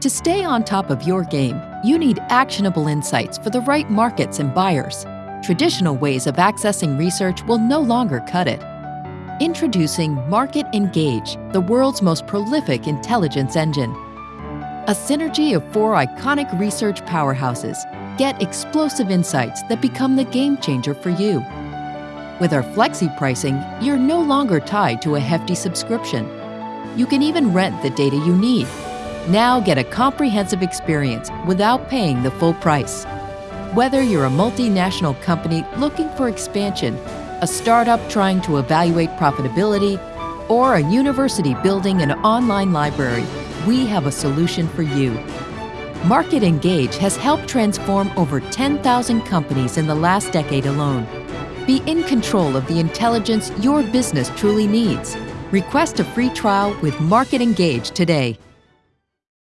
To stay on top of your game, you need actionable insights for the right markets and buyers. Traditional ways of accessing research will no longer cut it. Introducing Market Engage, the world's most prolific intelligence engine. A synergy of four iconic research powerhouses get explosive insights that become the game changer for you. With our flexi pricing, you're no longer tied to a hefty subscription. You can even rent the data you need now get a comprehensive experience without paying the full price. Whether you're a multinational company looking for expansion, a startup trying to evaluate profitability, or a university building an online library, we have a solution for you. Market Engage has helped transform over 10,000 companies in the last decade alone. Be in control of the intelligence your business truly needs. Request a free trial with Market Engage today.